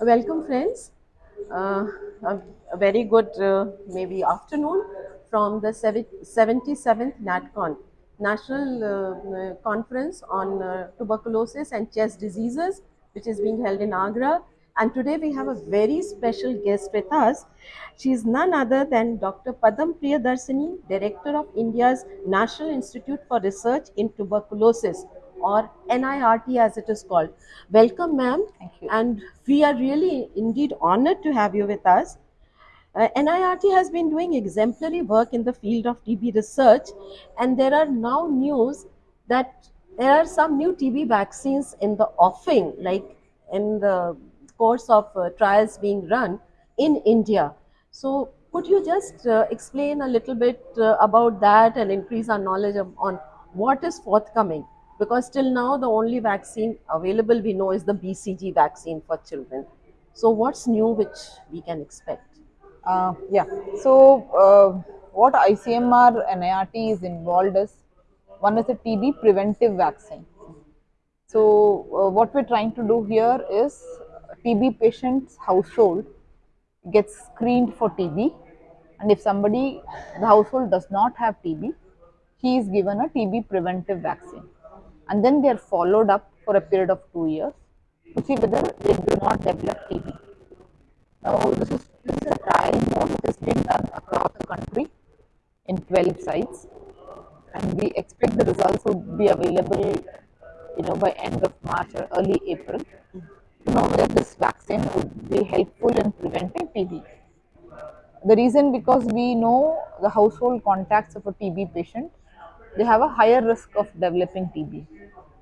Welcome, friends. Uh, a, a very good, uh, maybe afternoon from the 77th NatCon, National uh, Conference on uh, Tuberculosis and Chest Diseases, which is being held in Agra. And today we have a very special guest with us. She is none other than Dr. Padam Priyadarsini, Director of India's National Institute for Research in Tuberculosis or NIRT as it is called. Welcome, ma'am. Thank you. And we are really indeed honored to have you with us. Uh, NIRT has been doing exemplary work in the field of TB research, and there are now news that there are some new TB vaccines in the offing, like in the course of uh, trials being run in India. So, could you just uh, explain a little bit uh, about that and increase our knowledge of, on what is forthcoming? Because till now, the only vaccine available we know is the BCG vaccine for children. So, what's new which we can expect? Uh, yeah. So, uh, what ICMR and NIRT is involved is one is a TB preventive vaccine. So, uh, what we're trying to do here is TB patient's household gets screened for TB, and if somebody the household does not have TB, he is given a TB preventive vaccine, and then they are followed up for a period of two years to see whether they do not develop TB. Now, this is, this is a trial mode which is being done across the country in 12 sites, and we expect the results would be available, you know, by end of March or early April to know whether this vaccine would be helpful in preventing TB. The reason because we know the household contacts of a TB patient, they have a higher risk of developing TB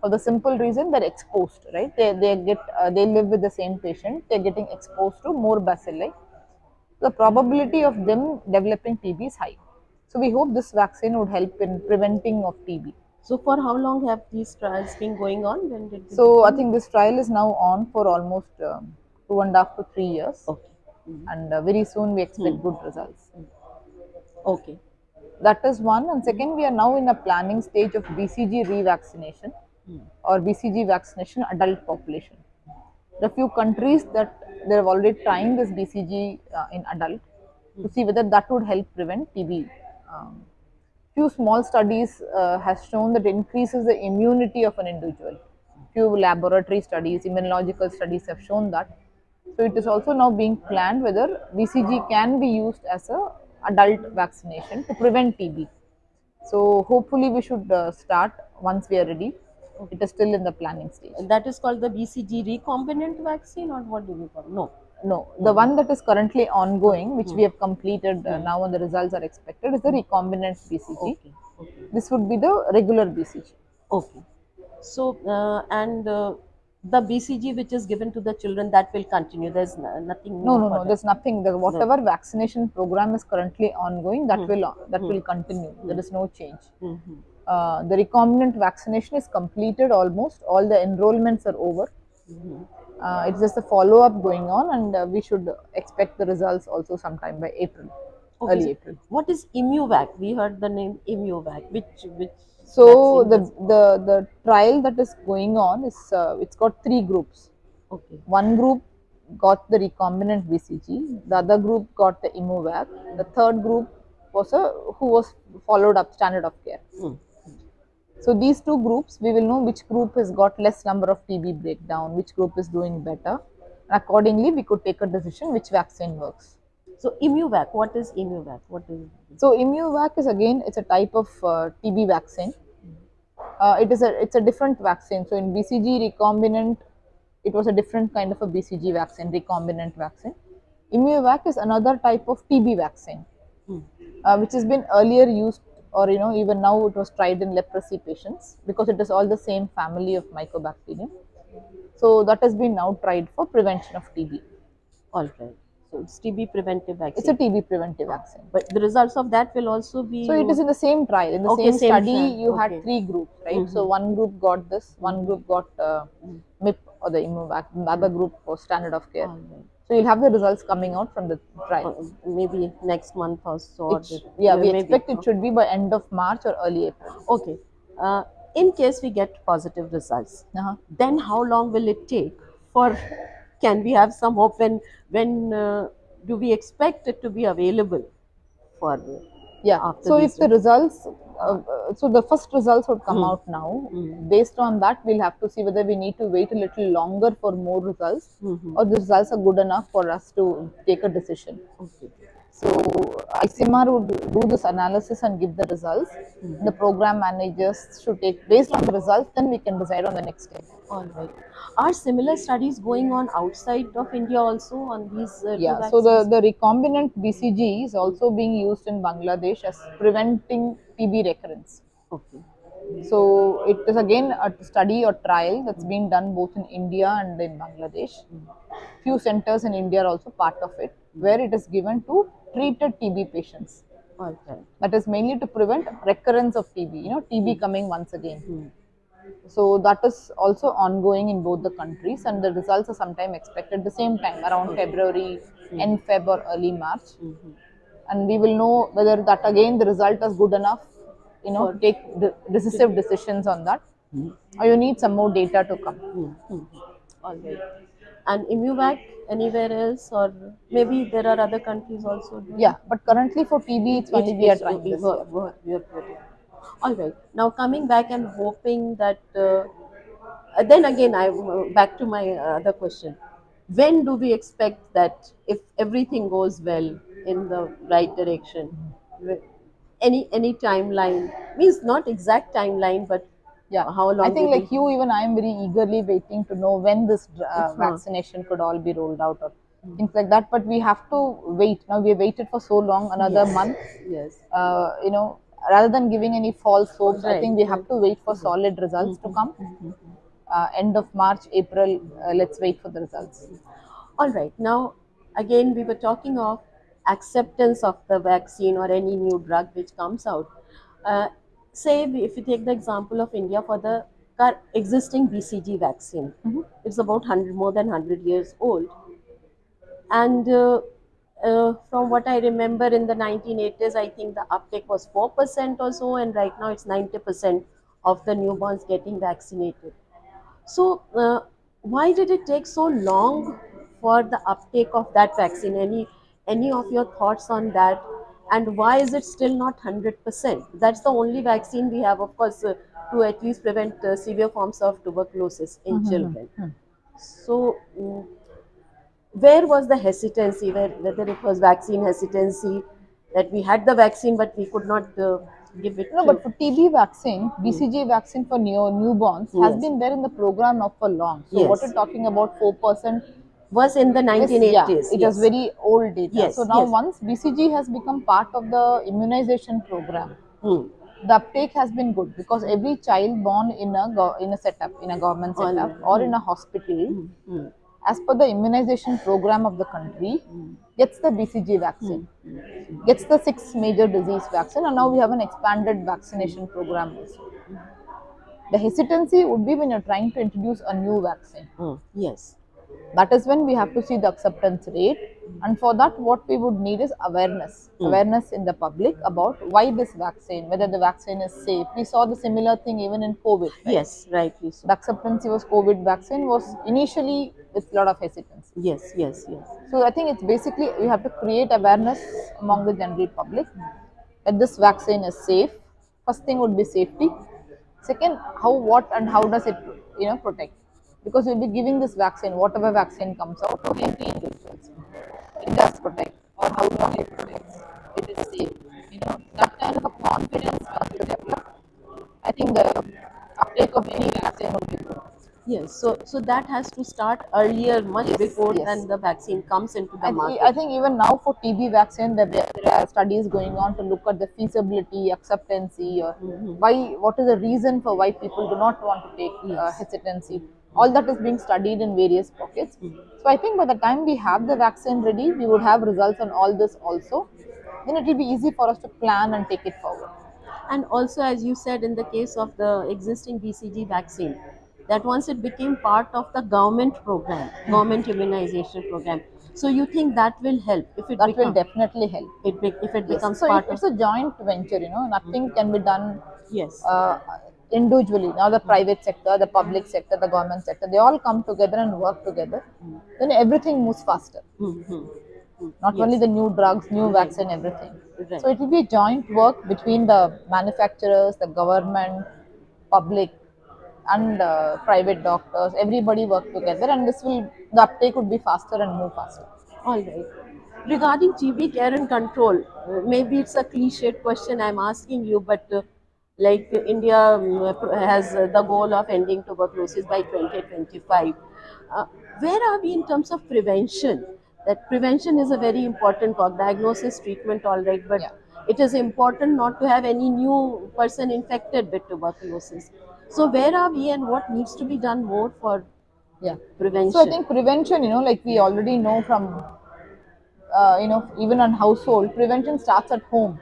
for the simple reason they're exposed, right? They, they get uh, they live with the same patient, they're getting exposed to more bacilli. The probability of them developing TB is high. So we hope this vaccine would help in preventing of TB. So, for how long have these trials been going on? When did So I think this trial is now on for almost um, two and a half to three years, Okay. and uh, very soon we expect good results. Okay. That is one, and second, we are now in a planning stage of BCG revaccination or BCG vaccination adult population. There are few countries that they have already trying this BCG uh, in adult to see whether that would help prevent TB. Um, few small studies uh, has shown that increases the immunity of an individual. Few laboratory studies, immunological studies have shown that. So it is also now being planned whether BCG can be used as a adult vaccination to prevent TB. So hopefully we should uh, start once we are ready. It is still in the planning stage. That is called the BCG recombinant vaccine, or what do we call? it? No. No, the one that is currently ongoing, which we have completed uh, now and the results are expected, is the recombinant BCG. Okay. Okay. This would be the regular BCG. Okay. So, uh, and uh, the BCG which is given to the children that will continue. There's nothing. No, new no, no. There's nothing. The whatever vaccination program is currently ongoing, that will that will continue. There is no change. Mhm. Uh, the recombinant vaccination is completed almost. All the enrollments are over. Mhm. Uh, it's just a follow up going on, and uh, we should expect the results also sometime by April, Okay, early so April. What is Immuvac? We heard the name Immuvac. Which which? So the the the trial that is going on is uh, it's got three groups. Okay. One group got the recombinant BCG, the other group got the Immuvac, the third group was a who was followed up standard of care. Hmm. So these two groups, we will know which group has got less number of TB breakdown, which group is doing better. And accordingly, we could take a decision which vaccine works. So Immuvac. What is Immuvac? What is? So Immuvac is again it's a type of uh, TB vaccine. Uh, it is a it's a different vaccine. So in BCG recombinant, it was a different kind of a BCG vaccine, recombinant vaccine. Immuvac is another type of TB vaccine, Hmm. uh, which has been earlier used, or you know even now it was tried in leprosy patients because it is all the same family of mycobacterium. So that has been now tried for prevention of TB. All right. So it's TB preventive vaccine. It's a TB preventive vaccine. but the results of that will also be. So it is in the same trial. In the Okay, same, same study, trial. you Okay. had three groups, right? So one group got this, one group got uh, MIP or the other group for standard of care. Right. So you'll have the results coming out from the trial. Uh, maybe next month or so. or It sh- the- yeah, we maybe. expect it should be by end of March or early April. Okay. Uh, in case we get positive results, Uh-huh. then how long will it take for can we have some hope when when uh, do we expect it to be available for Yeah. So if the results, uh, uh, so the first results would come out now. Mm. Based on that, we'll have to see whether we need to wait a little longer for more results, Mhm. or the results are good enough for us to take a decision. okay So ICMR would do this analysis and give the results. The program managers should take based on the results. Then we can decide on the next step. all right are similar studies going on outside of india also on these uh, Yeah. So the the recombinant BCG is also being used in Bangladesh as preventing TB recurrence. okay So it is again a study or trial that's being done both in India and in Bangladesh. Few centers in India are also part of it, where it is given to treated TB patients. right That is mainly to prevent recurrence of TB. You know, TB coming once again. Hmm. So that is also ongoing in both the countries, and the results are sometime expected the same time around February, end Feb or early March Mhm. and we will know whether that again the result is good enough you know to take de- decisive decisions on that or you need some more data to come Hmm. Hmm. all right and Immuvac anywhere else or maybe there are other countries also doing yeah but currently for tb it's only we are trying we- we- year. we- we are putting. All right. Now coming back and hoping that. Uh, then again, I uh, back to my other question. When do we expect that if everything goes well in the right direction? Any any timeline means not exact timeline, but yeah how long? i think like you even i am very eagerly waiting to know when this uh, vaccination could all be rolled out or things like that but we have to wait now we have waited for so long another Yes. month Yes. uh, you know rather than giving any false hopes i think we have to wait for solid results to come uh, end of march april uh, let's wait for the results All right. Now, again, we were talking of acceptance of the vaccine or any new drug which comes out. Say, if you take the example of India for the existing BCG vaccine, it's about 100, more than 100 years old. And uh, uh, from what I remember in the 1980s, I think the uptake was 4% or so, and right now it's 90% of the newborns getting vaccinated. So, uh, why did it take so long for the uptake of that vaccine? Any any of your thoughts on that? And why is it still not hundred percent? That's the only vaccine we have, of course, uh, to at least prevent uh, severe forms of tuberculosis in children. So, mm, where was the hesitancy? Where, whether it was vaccine hesitancy that we had the vaccine but we could not uh, give it No, to but for TB vaccine, BCG vaccine for neo newborns has been there in the program now for long. So what Yes. you're talking about, four percent, was in the 1980s. yeah, it yes. is very old data. Yes, So now yes. once BCG has become part of the immunization program, Hmm. the uptake has been good because every child born in a go- in a setup, in a government setup or in a hospital, Hmm. as per the immunization program of the country, gets the BCG vaccine, gets the six major disease vaccine, and now we have an expanded vaccination program also. The hesitancy would be when you're trying to introduce a new vaccine. Hmm. Yes. That is when we have to see the acceptance rate, and for that, what we would need is awareness, hmm. awareness in the public about why this vaccine, whether the vaccine is safe. We saw the similar thing even in COVID. right? Yes, rightly so. The acceptance was COVID vaccine was initially with a lot of hesitancy. Yes, yes, yes. So I think it's basically we have to create awareness among the general public that this vaccine is safe. First thing would be safety. Second, how, what, and how does it, you know, protect? Because you'll be giving this vaccine, whatever vaccine comes out, to every individuals. It does protect, or how long it protects. It is safe. You know, that kind of a confidence once you develop, I think the uptake of any vaccine would be good. Yes. So, so that has to start earlier, much Yes, before yes. than the vaccine comes into the I, market. I think even now for TB vaccine, that there, there are studies going on to look at the feasibility, acceptancy, or why, what is the reason for why people do not want to take uh, hesitancy. All that is being studied in various pockets. So I think by the time we have the vaccine ready, we would have results on all this also. Then it will be easy for us to plan and take it forward. And also, as you said, in the case of the existing BCG vaccine, that once it became part of the government program, government immunization program. So you think that will help if it That will definitely help. it be, if it Yes. becomes So part it, it's a joint venture, you know, nothing can be done yes. uh, individually. Now the private sector, the public sector, the government sector, they all come together and work together. Then everything moves faster. Mm-hmm. Not Yes. only the new drugs, new vaccine, everything. Right. So it will be a joint work between the manufacturers, the government, public, and uh, private doctors. Everybody work together, and this will the uptake would be faster and move faster. All right. Regarding TB care and control, uh, maybe it's a cliched question I'm asking you, but uh, like India uh, has uh, the goal of ending tuberculosis by 2025. Uh, where are we in terms of prevention? That prevention is a very important for diagnosis, treatment, all right, but Yeah. it is important not to have any new person infected with tuberculosis. So where are we and what needs to be done more for Yeah. prevention? So I think prevention, you know, like we already know from, uh, you know, even on household, prevention starts at home.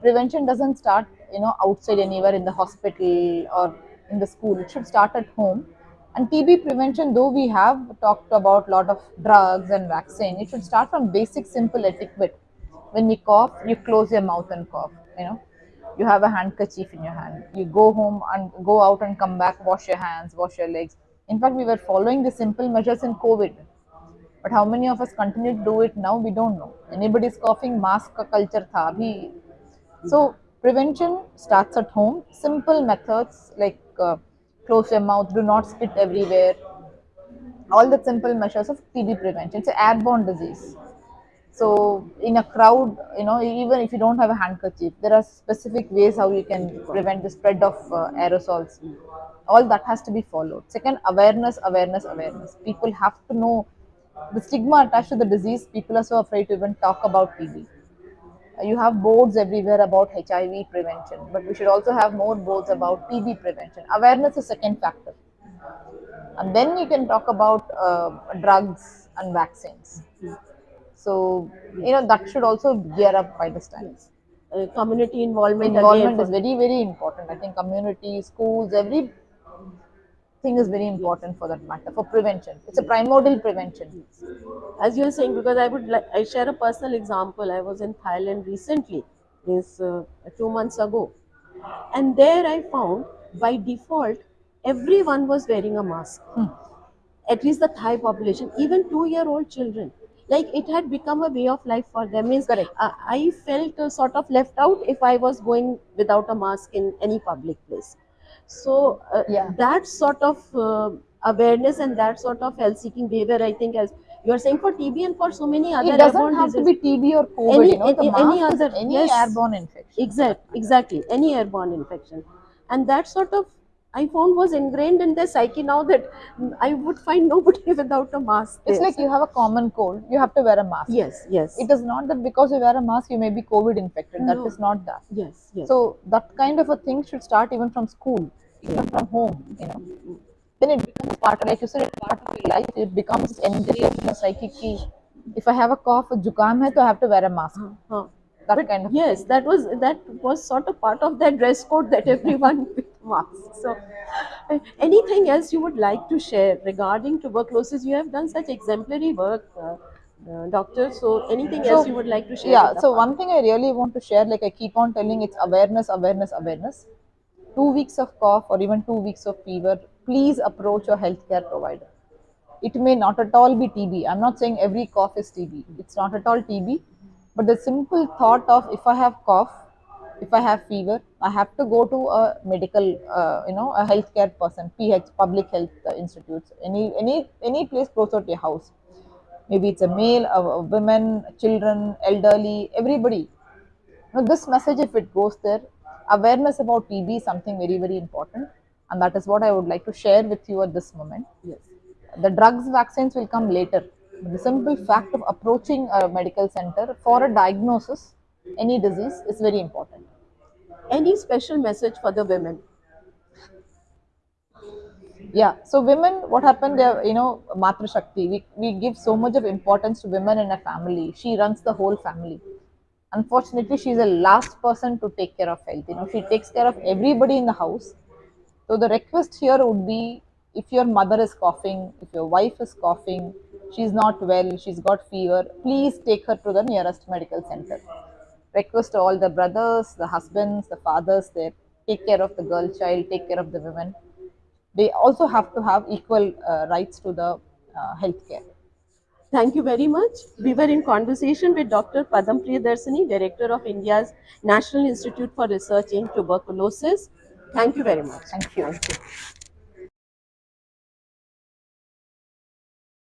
Prevention doesn't start, you know outside anywhere in the hospital or in the school. It should start at home. And tb prevention though we have talked about lot of drugs and vaccine it should start from basic simple etiquette when you cough you close your mouth and cough you know. You have a handkerchief in your hand. You go home and go out and come back wash your hands wash your legs. In fact we were following the simple measures in covid. But how many of us continue to do it now? We don't know. Anybody's coughing mask culture tha so prevention starts at home. Simple methods like uh, close your mouth, do not spit everywhere. All the simple measures of TB prevention. It's an airborne disease. So in a crowd, you know, even if you don't have a handkerchief, there are specific ways how you can prevent the spread of uh, aerosols. All that has to be followed. Second, awareness, awareness, awareness. People have to know the stigma attached to the disease. People are so afraid to even talk about TB. You have boards everywhere about HIV prevention, but we should also have more boards about TB prevention. Awareness is second factor and then you can talk about uh, drugs and vaccines. So you know that should also gear up by this time. uh, community involvement, Involvement is very very important. I think community, schools, every thing is very important for that matter for prevention. It's a primordial prevention. as you were saying because i would like i share a personal example. I was in thailand recently is uh, two months ago. And there i found by default everyone was wearing a mask. At least the thai population even two year old children. Like it had become a way of life for them. Means Correct. uh, i felt uh, sort of left out if i was going without a mask in any public place so uh, Yeah. that sort of uh, awareness and that sort of health seeking behavior i think as you are saying for tb and for so many other It doesn't airborne have to be TB or COVID. Any- you know, any- any other- any yes. airborne infection. Exact, exactly. Any airborne infection. And that sort of I found was ingrained in their psyche now that I would find nobody without a mask. It's there. like you have a common cold, you have to wear a mask. yes, yes. It is not that because you wear a mask you may be COVID infected. That No. is not that. yes, yes. So that kind of a thing should start even from school, even from home. You know, then it becomes part, like you said, it's part of your life. It becomes engineered in the psychic. key. If I have a cough, a jukam hai, to I have to wear a mask. Huh. That But kind of. yes, that was that was sort of part of that dress code that everyone masks. So, uh, anything else you would like to share regarding tuberculosis? You have done such exemplary work, uh, uh, doctor. So, anything else you would like to share? Yeah. So one thing I really want to share, like I keep on telling, it's awareness, awareness, awareness. Two weeks of cough or even two weeks of fever, please approach your healthcare provider. It may not at all be TB. I'm not saying every cough is TB. It's not at all TB. But the simple thought of if I have cough, if I have fever, I have to go to a medical, uh, you know, a healthcare person, PH, public health uh, institutes, any any any place closer to your house. Maybe it's a male, a, a women, children, elderly, everybody. Now, this message, if it goes there, awareness about TB is something very, very important. And that is what I would like to share with you at this moment. yes. The drugs, vaccines will come later. The simple fact of approaching a medical center for a diagnosis, any disease, is very important. Any special message for the women? Yeah. So women, what happened? They're, you know, Matra Shakti. We, we give so much of importance to women in a family. She runs the whole family. Unfortunately, she's the last person to take care of health. You know, she takes care of everybody in the house. So the request here would be, if your mother is coughing, if your wife is coughing, she's not well, she's got fever, please take her to the nearest medical center. Request all the brothers, the husbands, the fathers there, take care of the girl child, take care of the women. They also have to have equal uh, rights to the uh, healthcare. Thank you very much. We were in conversation with Dr. Padam Priyadarsini, Director of India's National Institute for Research in Tuberculosis. Thank you very much. Thank you. Thank you.